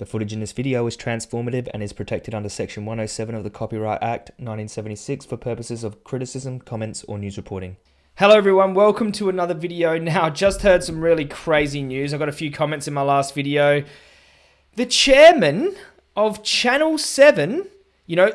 The footage in this video is transformative and is protected under Section 107 of the Copyright Act 1976 for purposes of criticism, comments, or news reporting. Hello everyone, welcome to another video. Now, just heard some really crazy news. I got a few comments in my last video. The chairman of Channel 7, you know,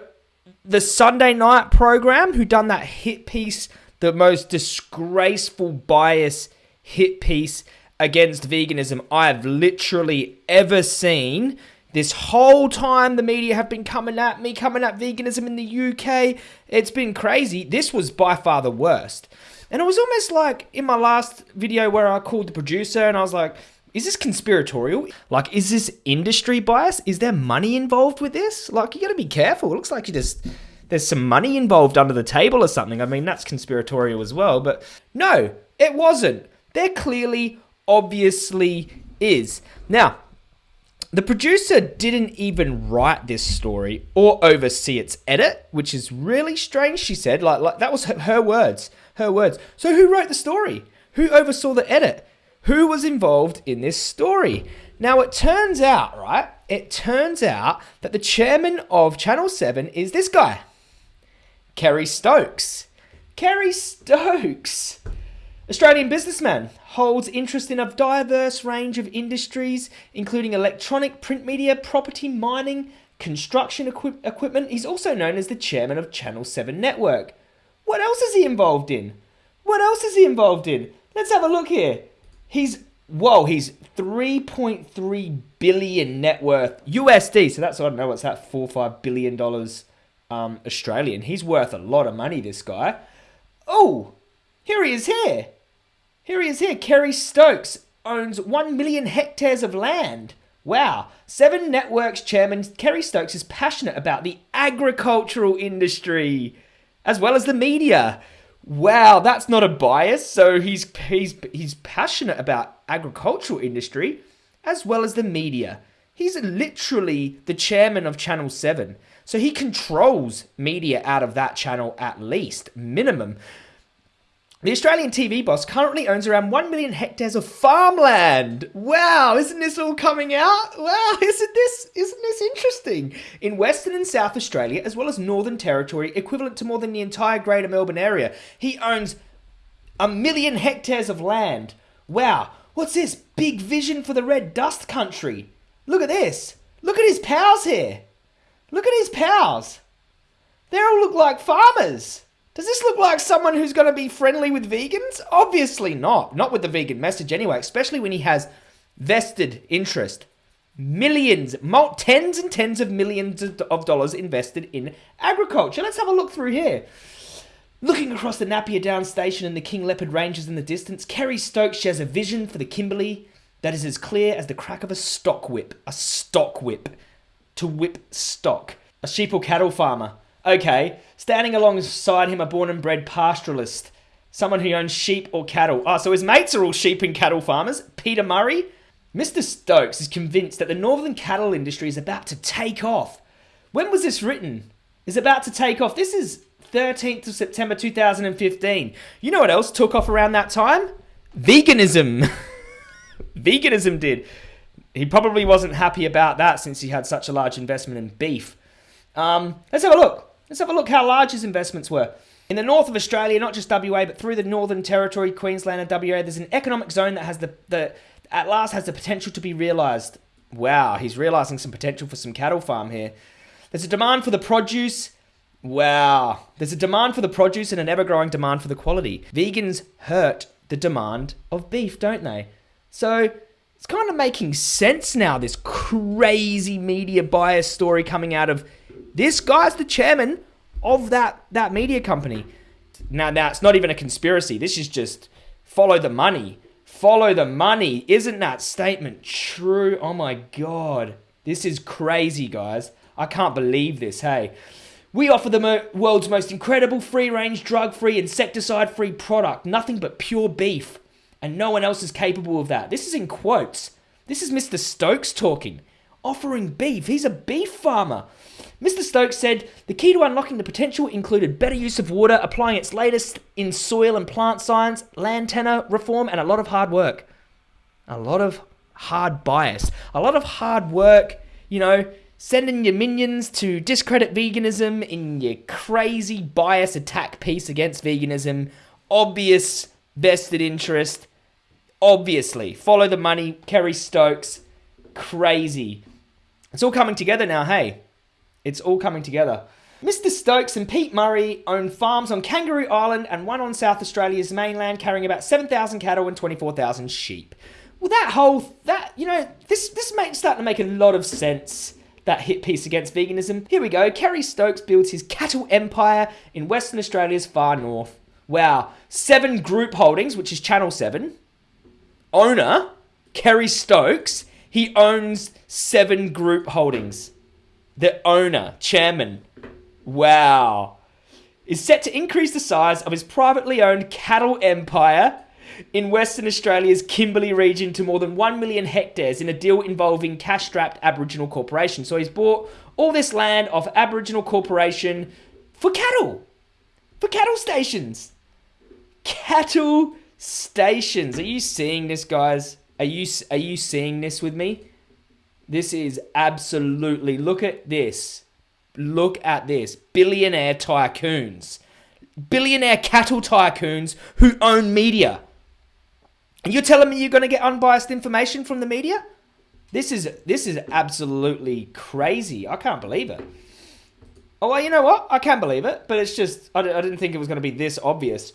the Sunday night program, who done that hit piece, the most disgraceful bias hit piece against veganism I have literally ever seen. This whole time, the media have been coming at me, coming at veganism in the UK. It's been crazy. This was by far the worst. And it was almost like in my last video where I called the producer and I was like, is this conspiratorial? Like, is this industry bias? Is there money involved with this? Like, you gotta be careful. It looks like you just, there's some money involved under the table or something. I mean, that's conspiratorial as well. But no, it wasn't. They're clearly obviously is. Now, the producer didn't even write this story or oversee its edit, which is really strange, she said. Like, like that was her, her words. Her words. So who wrote the story? Who oversaw the edit? Who was involved in this story? Now it turns out, right? It turns out that the chairman of Channel 7 is this guy. Kerry Stokes. Kerry Stokes. Australian businessman holds interest in a diverse range of industries, including electronic, print media, property, mining, construction equi equipment. He's also known as the chairman of Channel 7 Network. What else is he involved in? What else is he involved in? Let's have a look here. He's, whoa, he's 3.3 billion net worth USD. So that's, I don't know, what's that, four or five billion dollars um, Australian. He's worth a lot of money, this guy. Oh, here he is here. Here he is here. Kerry Stokes owns 1 million hectares of land. Wow. Seven Networks chairman Kerry Stokes is passionate about the agricultural industry as well as the media. Wow, that's not a bias. So he's he's he's passionate about agricultural industry as well as the media. He's literally the chairman of Channel 7. So he controls media out of that channel at least, minimum. The Australian TV boss currently owns around 1 million hectares of farmland. Wow, isn't this all coming out? Wow, isn't this isn't this interesting? In Western and South Australia, as well as Northern Territory, equivalent to more than the entire Greater Melbourne area, he owns a million hectares of land. Wow, what's this? Big vision for the red dust country. Look at this. Look at his pals here. Look at his pals. They all look like farmers. Does this look like someone who's going to be friendly with vegans? Obviously not. Not with the vegan message anyway, especially when he has vested interest. Millions, tens and tens of millions of dollars invested in agriculture. Let's have a look through here. Looking across the Napier Downs station and the King Leopold Ranges in the distance, Kerry Stokes shares a vision for the Kimberley that is as clear as the crack of a stock whip. A stock whip. To whip stock. A sheep or cattle farmer Okay, standing alongside him a born and bred pastoralist, someone who owns sheep or cattle. Ah, oh, so his mates are all sheep and cattle farmers. Peter Murray. Mr. Stokes is convinced that the northern cattle industry is about to take off. When was this written? Is about to take off. This is 13th of September 2015. You know what else took off around that time? Veganism. Veganism did. He probably wasn't happy about that since he had such a large investment in beef. Um, let's have a look. Let's have a look how large his investments were. In the north of Australia, not just WA, but through the Northern Territory, Queensland and WA, there's an economic zone that has the, the at last has the potential to be realised. Wow, he's realising some potential for some cattle farm here. There's a demand for the produce. Wow. There's a demand for the produce and an ever-growing demand for the quality. Vegans hurt the demand of beef, don't they? So it's kind of making sense now, this crazy media bias story coming out of this guy's the chairman of that that media company. Now, now it's not even a conspiracy. This is just follow the money. Follow the money. Isn't that statement true? Oh my god. This is crazy, guys. I can't believe this, hey. We offer the mo world's most incredible free-range, drug-free, insecticide-free product. Nothing but pure beef. And no one else is capable of that. This is in quotes. This is Mr. Stokes talking. Offering beef. He's a beef farmer. Mr. Stokes said the key to unlocking the potential included better use of water, applying its latest in soil and plant science, land tenure reform, and a lot of hard work. A lot of hard bias. A lot of hard work you know, sending your minions to discredit veganism in your crazy bias attack piece against veganism. Obvious vested interest. Obviously. Follow the money. Kerry Stokes. Crazy. It's all coming together now, hey. It's all coming together. Mr. Stokes and Pete Murray own farms on Kangaroo Island and one on South Australia's mainland, carrying about 7,000 cattle and 24,000 sheep. Well, that whole that you know this this makes starting to make a lot of sense. That hit piece against veganism. Here we go. Kerry Stokes builds his cattle empire in Western Australia's far north. Wow, seven group holdings, which is Channel Seven. Owner Kerry Stokes. He owns seven group holdings. The owner, chairman, wow, is set to increase the size of his privately owned cattle empire in Western Australia's Kimberley region to more than 1 million hectares in a deal involving cash strapped Aboriginal Corporation. So he's bought all this land off Aboriginal Corporation for cattle, for cattle stations. Cattle stations. Are you seeing this, guys? Are you, are you seeing this with me? This is absolutely, look at this. Look at this. Billionaire tycoons. Billionaire cattle tycoons who own media. You're telling me you're going to get unbiased information from the media? This is this is absolutely crazy. I can't believe it. Oh, well, you know what? I can't believe it, but it's just I, I didn't think it was going to be this obvious.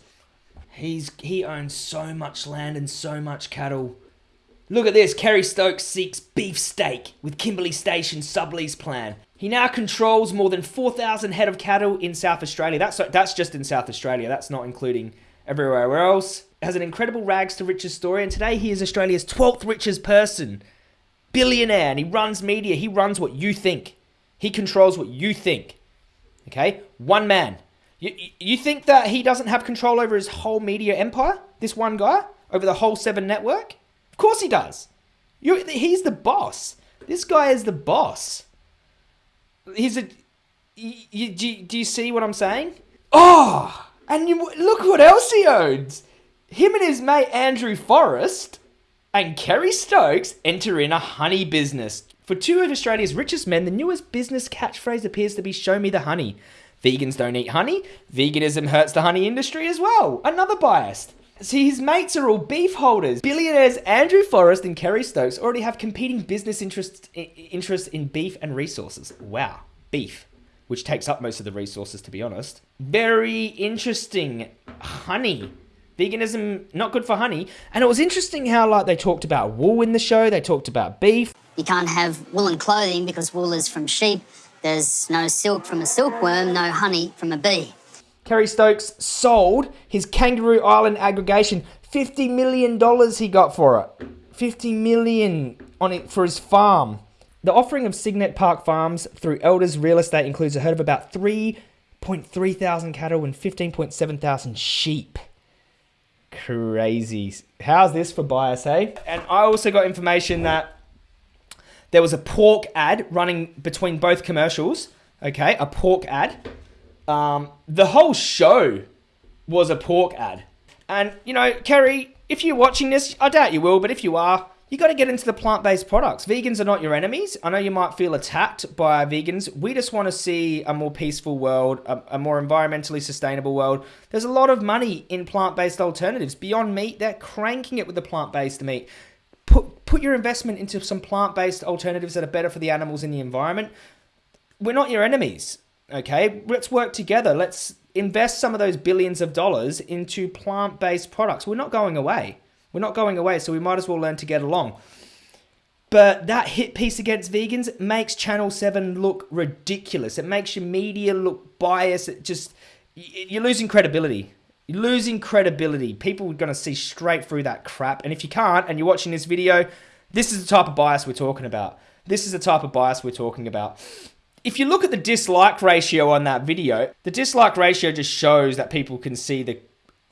He's he owns so much land and so much cattle. Look at this. Kerry Stokes seeks beef stake with Kimberley Station sublease plan. He now controls more than 4,000 head of cattle in South Australia. That's that's just in South Australia. That's not including everywhere else. Has an incredible rags to riches story, and today he is Australia's 12th richest person, billionaire, and he runs media. He runs what you think. He controls what you think. Okay, one man. You, you think that he doesn't have control over his whole media empire? This one guy over the whole Seven network? Course he does. You, he's the boss. This guy is the boss. He's a. You, do, do you see what I'm saying? Oh, and you, look what else he owns. Him and his mate Andrew Forrest and Kerry Stokes enter in a honey business. For two of Australia's richest men, the newest business catchphrase appears to be show me the honey. Vegans don't eat honey. Veganism hurts the honey industry as well. Another bias. See, his mates are all beef holders. Billionaires Andrew Forrest and Kerry Stokes already have competing business interests, interests in beef and resources. Wow, beef, which takes up most of the resources, to be honest. Very interesting. Honey veganism not good for honey. And it was interesting how like they talked about wool in the show, they talked about beef. You can't have woolen clothing because wool is from sheep. There's no silk from a silkworm, no honey from a bee. Kerry Stokes sold his Kangaroo Island aggregation. $50 million he got for it. 50 million on it for his farm. The offering of Cygnet Park Farms through Elders Real Estate includes a herd of about 3.3 thousand cattle and 15.7 thousand sheep. Crazy. How's this for bias, hey? And I also got information that there was a pork ad running between both commercials. Okay, a pork ad. Um, the whole show was a pork ad. And, you know, Kerry, if you're watching this, I doubt you will, but if you are, you got to get into the plant based products. Vegans are not your enemies. I know you might feel attacked by vegans. We just want to see a more peaceful world, a, a more environmentally sustainable world. There's a lot of money in plant based alternatives. Beyond Meat, they're cranking it with the plant based meat. Put, put your investment into some plant based alternatives that are better for the animals and the environment. We're not your enemies, okay? Let's work together. Let's invest some of those billions of dollars into plant based products. We're not going away. We're not going away, so we might as well learn to get along. But that hit piece against vegans makes Channel 7 look ridiculous. It makes your media look biased. It just, you're losing credibility. You're losing credibility. People are going to see straight through that crap. And if you can't, and you're watching this video, this is the type of bias we're talking about. This is the type of bias we're talking about. If you look at the dislike ratio on that video, the dislike ratio just shows that people can see the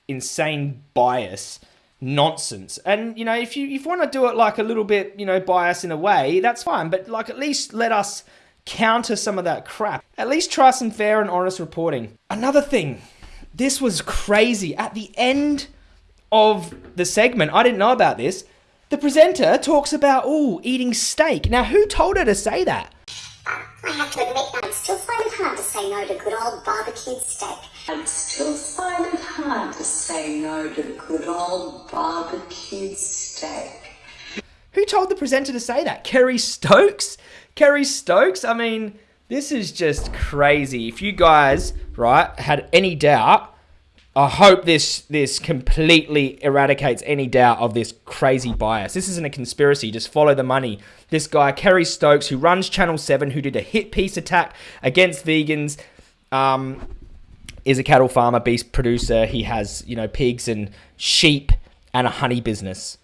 insane bias nonsense. And you know, if you if you want to do it like a little bit, you know, bias in a way, that's fine. But like at least let us counter some of that crap. At least try some fair and honest reporting. Another thing, this was crazy. At the end of the segment, I didn't know about this. The presenter talks about, oh, eating steak. Now, who told her to say that? I have to admit, I still find it hard to say no to good old barbecued steak. I'd still find it hard to say no to good old barbecued steak. Who told the presenter to say that? Kerry Stokes? Kerry Stokes? I mean, this is just crazy. If you guys, right, had any doubt, I hope this this completely eradicates any doubt of this crazy bias. This isn't a conspiracy. Just follow the money. This guy, Kerry Stokes, who runs Channel Seven, who did a hit piece attack against vegans, um, is a cattle farmer, beef producer. He has you know pigs and sheep and a honey business.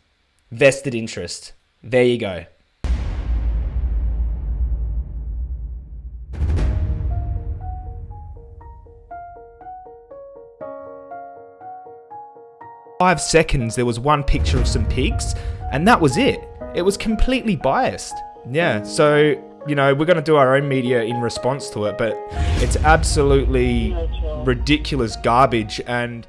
Vested interest. There you go. Five seconds there was one picture of some pigs and that was it. It was completely biased. Yeah so you know we're going to do our own media in response to it but it's absolutely ridiculous garbage and